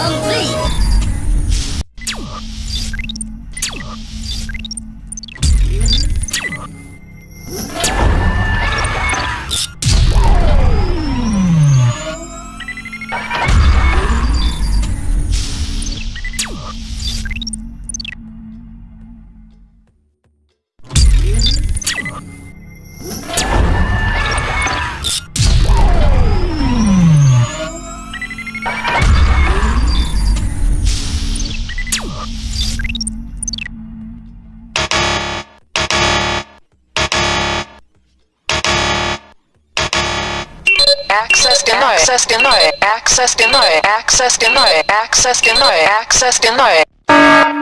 complete! Access denied. Access denied. Access denied. Access denied. Access denied. Access denied.